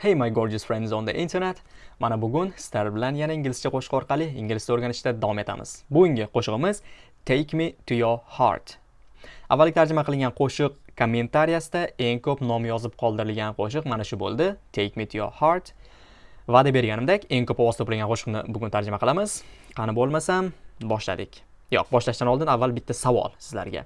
Hey my gorgeous friends on the internet. Mana bugun sizlar bilan yana inglizcha qo'shiq orqali inglizcha o'rganishda davom etamiz. Bugungi qo'shig'imiz Take me to your heart. Avvalgi tarjima qilingan qo'shiq kommentariyasida eng ko'p nom yozib qoldirilgan qo'shiq mana shu bo'ldi. Take me to your heart. Va'da berganimdek, eng ko'p ovoz to'plagan qo'shiqni bugun tarjima qilamiz. Qani bo'lmasam, boshladik. Yo'q, boshlashdan oldin avval bitta savol sizlarga.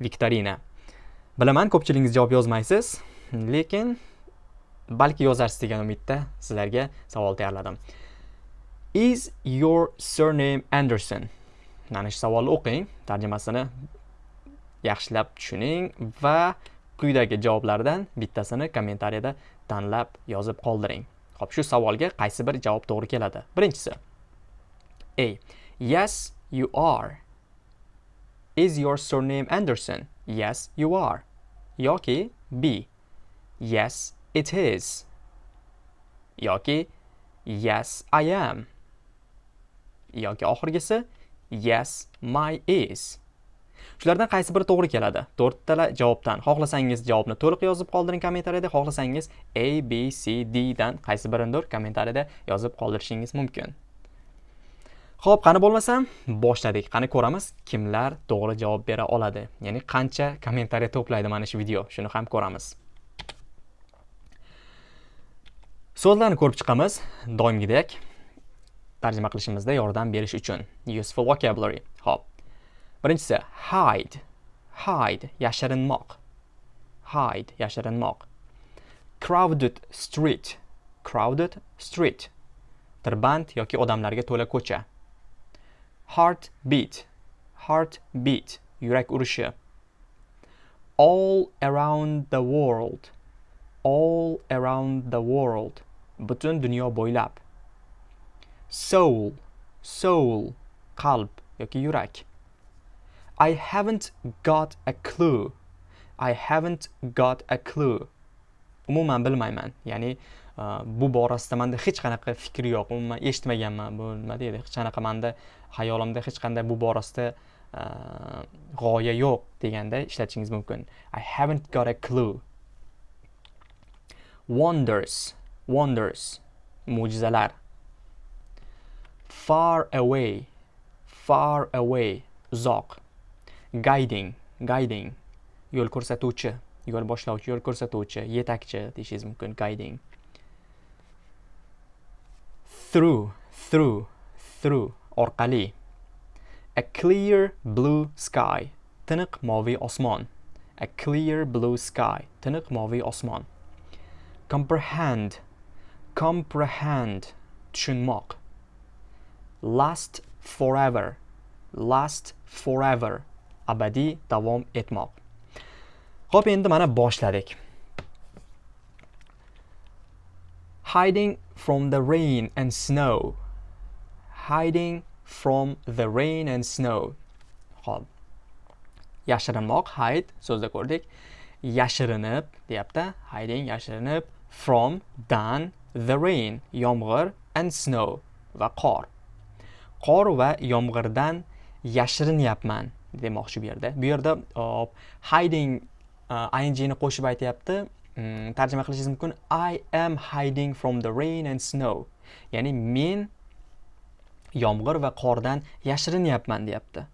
Viktorina. Bilaman, ko'pchiligingiz javob yozmaysiz, lekin balki yozarsiz degan umidda sizlarga savol tayyorladim. Is your surname Anderson? Mana shu savolni o'qing, tarjimasini yaxshilab tushuning va quyidagi javoblardan bittasini kommentariyada tanlab yozib qoldiring. Xo'p, shu savolga qaysi bir javob to'g'ri keladi? Birinchisi. A. Yes, you are. Is your surname Anderson? Yes, you are. Yoki B. Yes, it is. Yoki Yes, I am. Yoki oxirgisi Yes, my is. Shulardan qaysi biri to'g'ri keladi? To'rttala javobdan xohlasangiz javobni to'liq yozib qoldiring kommentariyada, xohlasangiz A, B, C, D dan qaysi birindir kommentariyada yozib qoldirishingiz mumkin. Xo'p, qani bo'lmasam, boshladik. Qani ko'ramiz kimlar to'g'ri javob bera oladi. Ya'ni qancha kommentariya to'playdi mana shu video, shuni ham ko'ramiz. So'zlarni ko'rib chiqamiz, doimgidek tarjima qilishimizda yordam berish uchun. Useful vocabulary. Xo'p. Birinchisi hide. Hide yashirinmoq. Hide yashirinmoq. Crowded street. Crowded street. Tirband yoki odamlarga to'la ko'cha. Heart beat. Heart beat. Yurak urishi. All around the world. All around the world. Butun dunyo bo'ylab. Soul. Soul. Qalb yoki yurak. I haven't got a clue. I haven't got a clue. Umuman bilmayman. Ya'ni uh, bu borasida menda hech qanaqa fikr yo'q. Umuman eshitmaganman. Bu nima deydi? Hech qanaqa menda hayolimda hech qanday bu borasida uh, g'oya yo'q deganda ishlatishingiz mumkin. I haven't got a clue. Wonders. Wonders. Mo'jizalar. Far away. Far away. Uzoq. guiding guiding yo'l ko'rsatuvchi yo'l boshlovchi yo'l ko'rsatuvchi yetakchi deyishingiz mumkin guiding through through through orqali a clear blue sky tiniq moviy osmon a clear blue sky tiniq moviy osmon comprehend comprehend tushunmoq last forever last forever abadiy davom etmoq. Xo'p, endi mana boshladik. Hiding from the rain and snow. Hiding from the rain and snow. Xo'p. Yashirinmoq, hide so'zda ko'rdik. Yashirinib deyapti. Hiding yashirinib from dan the rain, yomg'ir and snow va qor. Qor va yomg'irdan yashirinyapman. demoqchi bu yerda. Bu yerda hiding uh, ingni qo'shib aytyapti. Mm, tarjima qilishingiz mumkin i am hiding from the rain and snow. Ya'ni men yomg'ir va qordan yashirinyapman deyapti.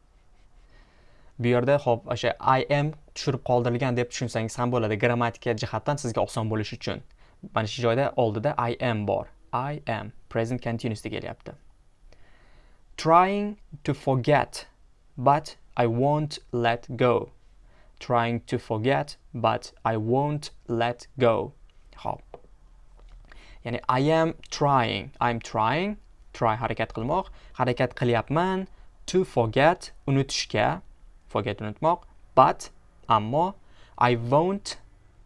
Bu yerda hop o'sha i am tushirib qoldirilgan deb tushunsangiz ham bo'ladi. Grammatika jihatdan sizga oson bo'lishi uchun. Mana shu joyda oldida i am bor i am present continuousda kelyapti trying to forget but I won't let go. Trying to forget, but I won't let go. Hop. Ya'ni I am trying. I'm trying. Try harakat qilmoq. Harakat qilyapman. To forget, unutishga. Forget unutmoq. But, ammo, I won't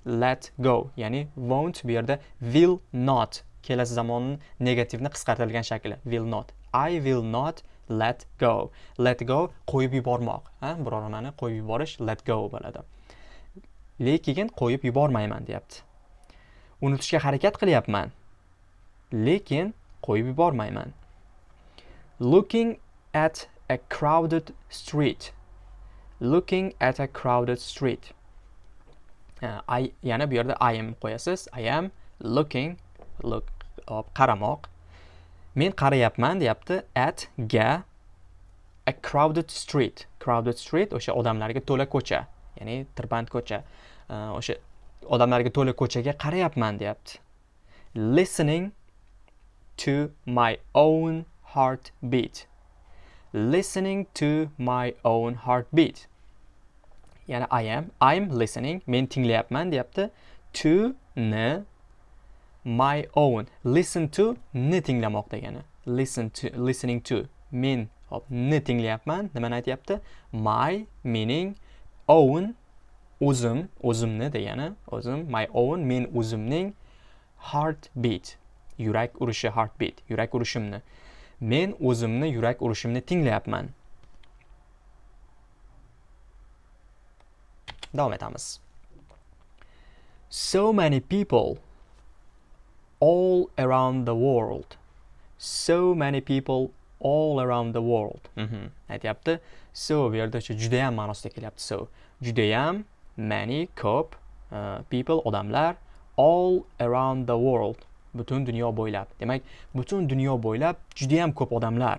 let go. Ya'ni won't bu yerda will not. Kelasi zamonni negativni qisqartirilgan shakli. Will not. I will not let go let go qo'yib yubormoq ha biror nimani qo'yib yuborish let go bo'ladi lekin qo'yib yubormayman deyapti unutishga harakat qilyapman lekin qo'yib yubormayman looking at a crowded street looking at a crowded street Э, I, yana bu yerda I am qo'yasiz I am looking look hop qaramoq men qarayapman deyapti at ga a crowded street. Crowded street o'sha odamlarga to'la ko'cha ya'ni tirband ko'cha. Э, o'sha odamlarga to'la ko'chaga qarayapman deyapti listening to my own heartbeat. Listening to my own heartbeat. Ya'ni I am. I'm listening. Men tinglayapman deyapti. To ni my own. Listen to ni tinglamoq degani listen to listening to. Men hop ni tinglayapman. Nimani aytyapti? My meaning own o'zim o'zimni degani o'zim my own men o'zimning heartbeat. Yurak urishi heartbeat. Yurak urishimni. Men o'zimni yurak urishimni tinglayapman. Davom etamiz so many people all around the world. So many people all around the world. Mm -hmm. aytyapti so bu yerda o'sha judayam ma'nosida kelyapti so judayam many ko'p uh, people odamlar all around the world. Butun dunyo bo'ylab demak butun dunyo bo'ylab judayam ko'p odamlar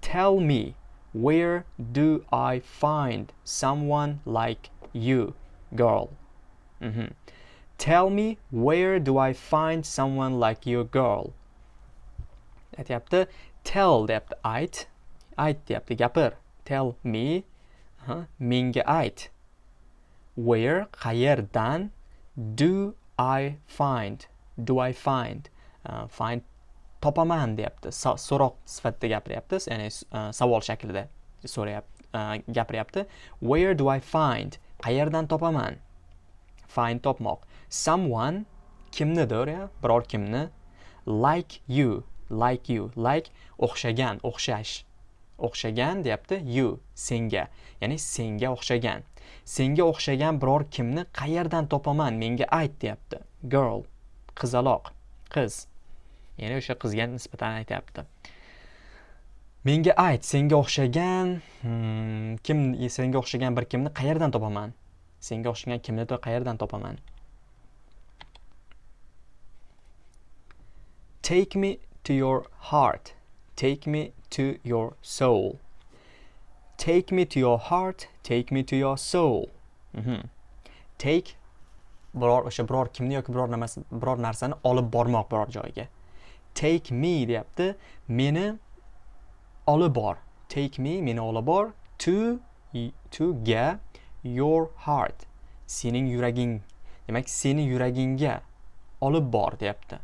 tell me Where do I find someone like you, girl? Mm -hmm. Tell me, where do I find someone like you, girl? aytyapti tell deyapti ayt ayt deyapti gapir tell me. Menga ayt where qayerdan do I find? Do I find? Uh, find topaman deyapti. So'roq sifatida gapiryapti. Ya'ni e, savol shaklida so'rayapti e, gapiryapti. Where do i find? Qayerdan topaman? Find topmoq. Someone kimnidir ya biror kimni like you like you like o'xshagan o'xshash o'xshagan deyapti you senga. Ya'ni senga o'xshagan. Senga o'xshagan biror kimni qayerdan topaman? Menga ayt deyapti. Girl qizaloq qiz. Ya'ni o'sha qizga nisbatan aytyapti. Menga ayt senga o'xshagan hmm, kim senga o'xshagan bir kimni qayerdan topaman? Senga o'xshagan kimni qayerdan topaman? Take me to your heart. Take me to your soul. Take me to your heart. Take me to your soul. Mm -hmm. take biror o'sha biror kimni yoki biror nimasi biror narsani olib bormoq biror joyga. Take me deyapti. Meni olib bor. Take me meni olib bor. To to ga your heart. Sening yuraging. Demak seni yuragingga olib bor deyapti.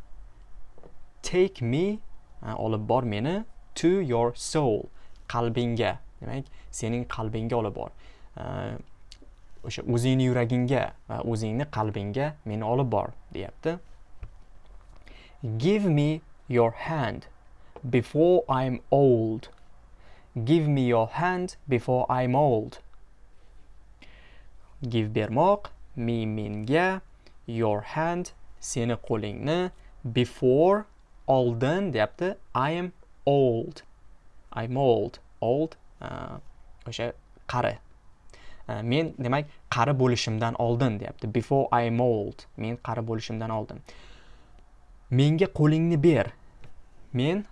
Take me olib bor meni to your soul. Qalbingga. Demak sening qalbingga olib bor. O'sha o'zingni yuragingga va o'zingni qalbingga meni olib bor deyapti. Give me your hand before I'm old. Give me your hand before I'm old. Give bermoq, mi menga, your hand seni qo'lingni, before oldin deyapti, I am old. I'm old. Old uh, o'sha uh, qari. Men demak qari bo'lishimdan oldin deyapti. Before I am old. Men qari bo'lishimdan oldin. Menga qo'lingni ber men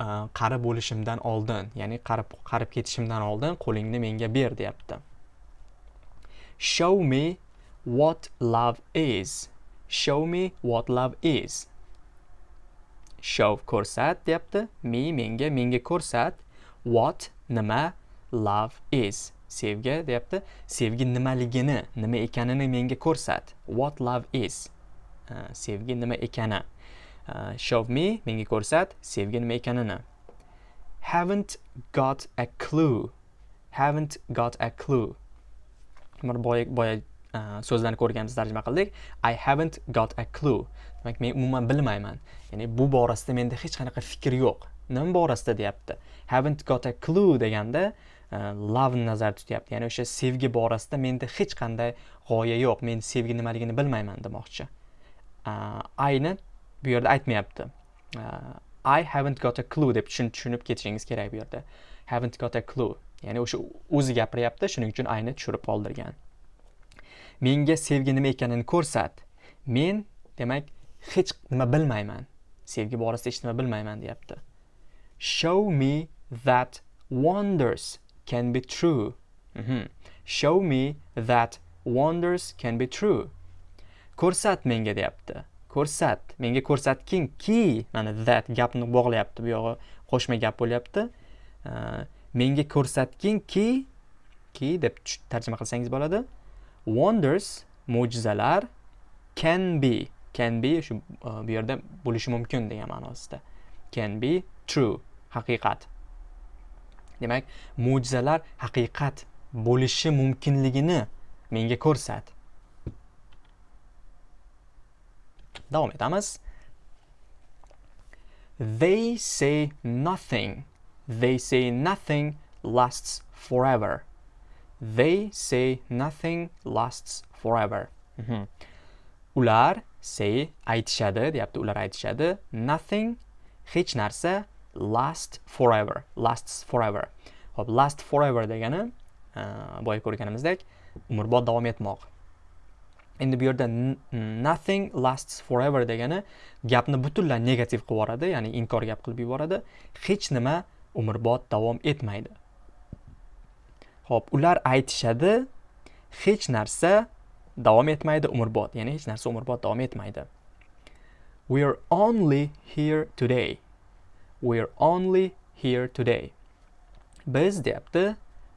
e, qari bo'lishimdan oldin ya'ni qarib qarib ketishimdan oldin qo'lingni menga ber deyapti. Show me what love is. Show me what love is. Show ko'rsat deyapti. Me menga menga ko'rsat what nima love is. Sevgi deyapti. Sevgi nimaligini nima ekanini menga ko'rsat. What love is. E, sevgi nima ekani. Uh, show me menga ko'rsat sevgi nima ekanini. Haven't got a clue. Haven't got a clue. Mana boya boya uh, so'zlarni ko'rganmiz tarjima qildik. I haven't got a clue. Demak men umuman bilmayman. Ya'ni bu borasida menda hech qanaqa fikr yo'q. Nima borasida deyapti? Haven't got a clue deganda uh, love nazarda tutyapti. Ya'ni o'sha sevgi borasida menda hech qanday g'oya yo'q. Men sevgi nimaligini bilmayman demoqchi. Uh, ayni bu yerda aytmayapti. I haven't got a clue deb tushunib ketishingiz kerak bu yerda. Haven't got a clue. Ya'ni o'sha o'zi gapiryapti shuning uchun ayni tushirib qoldirgan. Menga sevgi nima ekanini ko'rsat. Men demak hech nima bilmayman. Sevgi borasida hech nima bilmayman deyapti. Show me that wonders can be true. Mhm. show me that wonders can be true. Ko'rsat menga deyapti. Ko'rsat menga ko'rsatkingki mana that gapni bog'layapti bu yog'i qo'shma gap bo'lyapti. Menga ko'rsatkingki ki deb tarjima qilsangiz bo'ladi. Wonders mo'jizalar can be. Can be shu e, bu yerda bo'lishi mumkin degan ma'nosida. Can be true haqiqat. Demak mo'jizalar haqiqat bo'lishi mumkinligini menga ko'rsat. Davom etamiz they say nothing. They say nothing lasts forever. They say nothing lasts forever. Mm -hmm. ular say aytishadi deyapti. Ular aytishadi. Nothing hech narsa last forever lasts forever. Hop last forever degani uh, boya ko'rganimizdek umrbod davom etmoq. Endi bu yerda nothing lasts forever degani gapni butunlay negativ qilib yuboradi ya'ni inkor gap qilib yuboradi. Hech nima umrbod davom etmaydi. Ho'p ular aytishadi hech narsa davom etmaydi umrbod ya'ni hech narsa umrbod davom etmaydi. We are only here today. We are only here today. Biz deyapti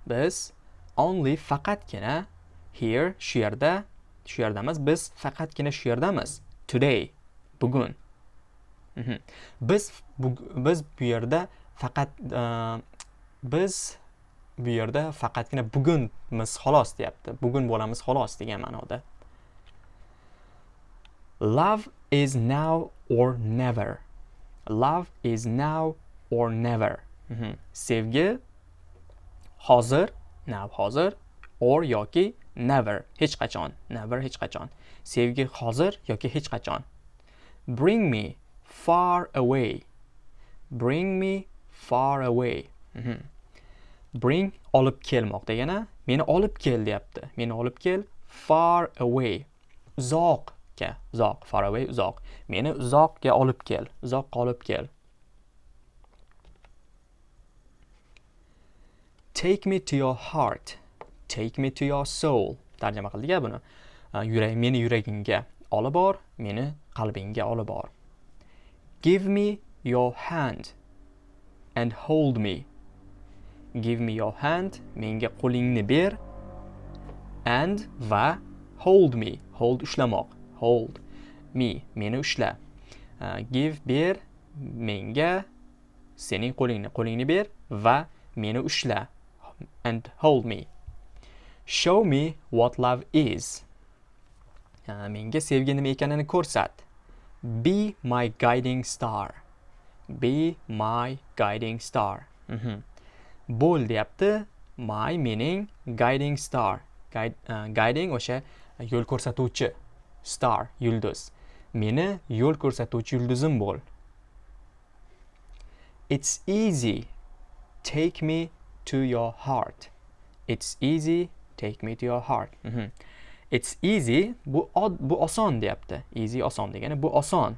biz only faqatgina here shu yerda shu yerdamiz. Biz faqatgina shu yerdamiz. Today bugun. Mhm. biz bu, biz bu yerda faqat uh, biz bu yerda faqatgina bugunmiz xolos deyapti. Bugun bo'lamiz xolos degan ma'noda. Love is now or never. Love is now or never. Mm -hmm. sevgi hozir now hozir or yoki never. Hech qachon. Never hech qachon. Sevgi hozir yoki hech qachon? Bring me far away. Bring me far away. Mm -hmm. bring olib kelmoq degani meni olib kel deyapti. Meni olib kel far away. Uzoqga. Uzoq. Far away uzoq. Meni uzoqga olib kel. Uzoqqa olib kel. Take me to your heart. Take me to your soul tarjima qildik buni. Yurak meni yuragingga olib bor meni qalbingga olib bor. Give me your hand and hold me. Give me your hand menga qo'lingni ber and va hold me. Hold ushlamoq. Hold me. Meni ushla. Uh, give ber menga sening qo'lingni qo'lingni ber va meni ushla and hold me. Show me what love is. Menga sevgi nima ekanini ko'rsat. Be my guiding star. Be my guiding star. Mm -hmm. bo'l deyapti my mening guiding star. Guide, uh, guiding o'sha yo'l ko'rsatuvchi star yulduz meni yo'l ko'rsatuvchi yulduzim bo'l it's easy. Take me to your heart. İt's easy take me to your heart mm -hmm. it's easy bu bu oson deyapti easy oson degani bu oson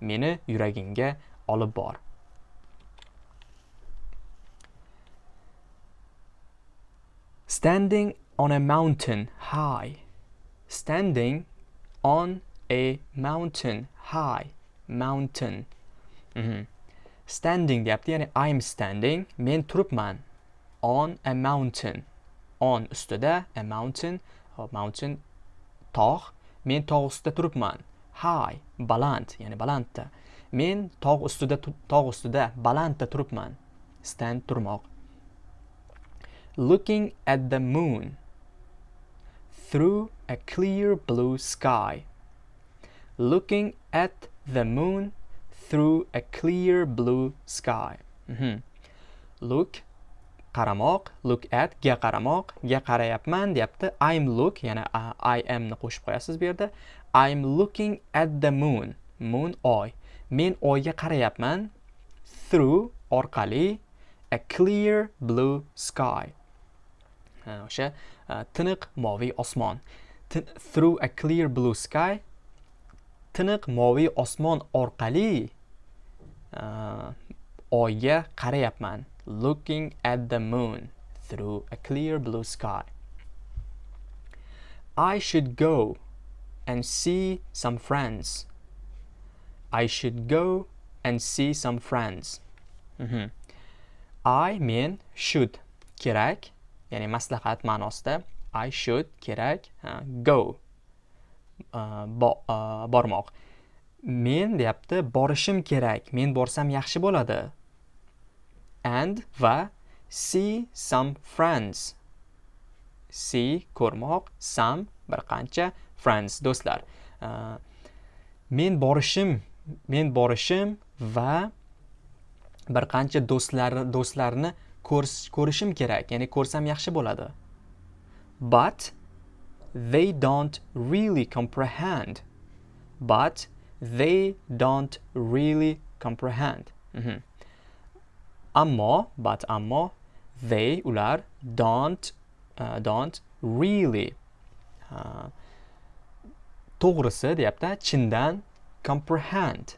meni yuragingga olib bor Standing on a mountain high. Standing on a mountain high. Mountain. Mm -hmm. Standing deyapti, ya'ni I'm standing, men turibman on a mountain. On ustida a mountain, a mountain tog', men tog' ustida turibman. High, baland, ya'ni balandda. Men tog' ustida tog' ustida balandda turibman. Stand turmoq. looking at the moon through a clear blue sky. Looking at the moon through a clear blue sky. Mm -hmm. Look qaramoq, look at ga qaramoq, ga qarayapman deyapti. I'm look, ya'ni I am ni qo'shib qo'yasiz bu yerda. I'm looking at the moon. Moon oy. Men oyga qarayapman through orqali a clear blue sky. o'sha tiniq moviy osmon through a clear blue sky tiniq moviy osmon orqali oyga qarayapman looking at the moon through a clear blue sky. I should go and see some friends. I should go and see some friends. Mhm. I men should. Kerak ya'ni maslahat ma'nosida I should kerak go. Uh, bo- uh, bormoq. Men deyapti borishim kerak. Men borsam yaxshi bo'ladi. And va see some friends. See ko'rmoq some bir qancha friends do'stlar. Uh, men borishim men borishim va bir qancha do'stlar do'stlarni ko'rishim kerak ya'ni ko'rsam yaxshi bo'ladi. But they don't really comprehend. But they don't really comprehend. Mhm. Ammo but ammo they ular don't uh, don't really. Uh, to'g'risi deyapti chindan comprehend.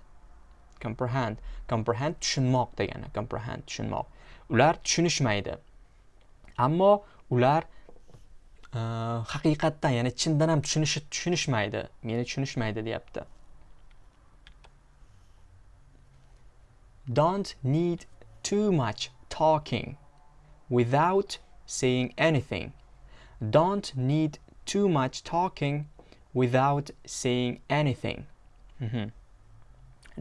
Comprehend comprehend tushunmoq degani comprehend tushunmoq. Ular tushunishmaydi. Ammo ular uh, haqiqatdan ya'ni chindan ham tushunishi tushunishmaydi meni tushunishmaydi deyapti. Don't need too much talking without saying anything. Don't need too much talking without saying anything. Mhm.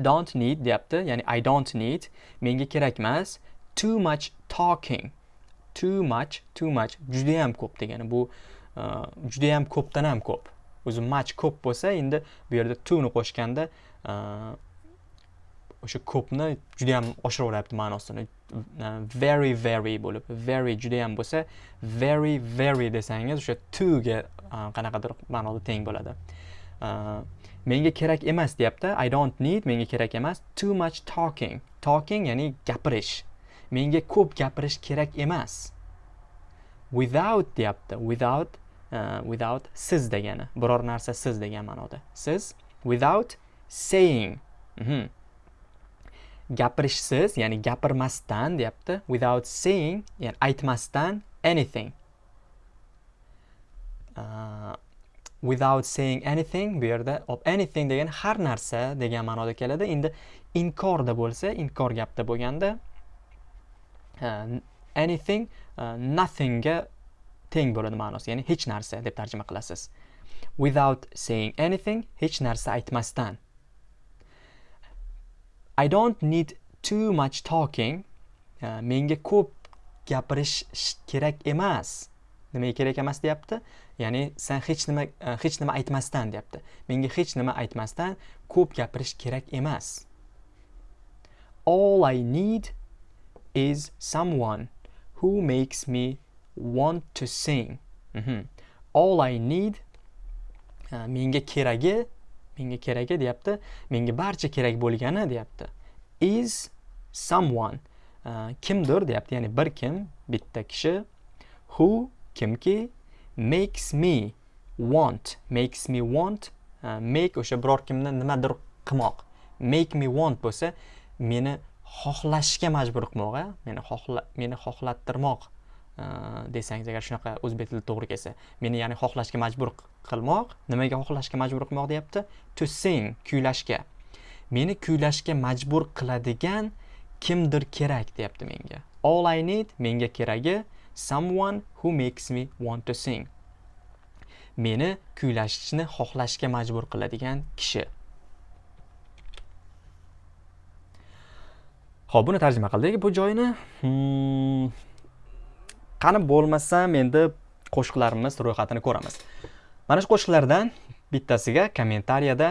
don't need deyapti ya'ni I don't need menga kerak emas too much talking. Too much too much. Judayam ko'p degani. Bu uh, judayam ko'pdan ham ko'p. O'zi much ko'p bo'lsa endi bu yerda to ni qo'shganda uh, o'sha ko'pni juda ham oshiraveryapti ma'nosini. Very very bo'lib very juda ham bo'lsa very very desangiz o'sha toga qanaqadir ma'noda teng bo'ladi. Menga kerak emas deyapti. I don't need menga kerak emas. Too much talking. Talking ya'ni gapirish. Menga ko'p gapirish kerak emas. Without deyapti. Without uh, without siz degani. Biror narsa siz degan ma'noda. Siz without saying. Mhm. Gapirishsiz ya'ni gapirmasdan deyapti. Without saying ya'ni aytmasdan anything. Uh, without saying anything bu yerda of anything degan har narsa degan ma'noda keladi. Endi inkorda bo'lsa inkor gapda bo'lganda uh, anything uh, nothingga teng bo'ladi ma'nosi ya'ni hech narsa deb tarjima qilasiz. Without saying anything hech narsa aytmasdan. I don't need too much talking. Uh, menga ko'p gapirish kerak emas. Nimaga kerak emas deyapti? Ya'ni sen hech nima uh, hech nima aytmasdan deyapti. Menga hech nima aytmasdan ko'p gapirish kerak emas. All I need is someone who makes me want to sing. Mhm. all I need uh, menga keragi menga keragi deyapti. Menga barcha kerak bo'lgani deyapti. Is someone uh, kimdir deyapti. Ya'ni bir kim bitta kishi who kimki makes me want makes me want uh, make o'sha biror kimni nimadir qilmoq. Make me want bo'lsa meni xohlashga majbur qilmoq a meni xohla meni xohlattirmoq. Э, desangiz agar shunaqa o'zbek tilida to'g'ri kelsa meni ya'ni xohlashga majbur qilmoq nimaga xohlashga majbur qilmoq deyapti? To sing kuylashga. Meni kuylashga majbur qiladigan kimdir kerak deyapti menga. All i need menga keragi someone who makes me want to sing. Meni kuylashni xohlashga majbur qiladigan kishi. Ho'p buni tarjima qildik bu joyni. Hmm, qani bo'lmasam endi qo'shiqlarimiz ro'yxatini ko'ramiz. Mana shu qo'shiqlardan bittasiga kommentariyada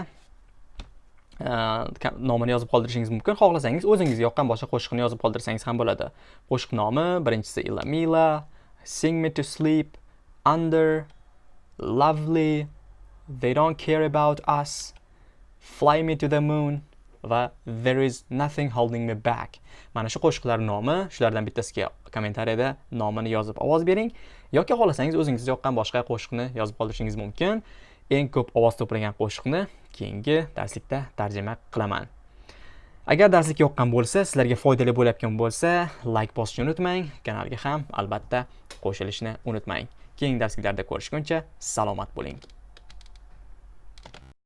e, nomini yozib qoldirishingiz mumkin. Xohlasangiz o'zingizga yoqqan boshqa qo'shiqni yozib qoldirsangiz ham bo'ladi. Qo'shiq nomi birinchisi ilamila sing me to sleep under lovely they don't care about us fly me to the moon va there is nothing holding me back. Mana shu qo'shiqlar nomi shulardan bittasiga kommentariyada nomini yozib ovoz bering. Yoki xohlasangiz o'zingizga yoqqan boshqa qo'shiqni yozib qoldirishingiz mumkin. Eng ko'p ovoz to'plagan qo'shiqni keyingi darslikda tarjima qilaman. Agar darslik yoqqan bo'lsa sizlarga foydali bo'layotgan bo'lsa layk bosishni unutmang kanalga ham albatta qo'shilishni unutmang. Keyingi darsliklarda ko'rishguncha salomat bo'ling.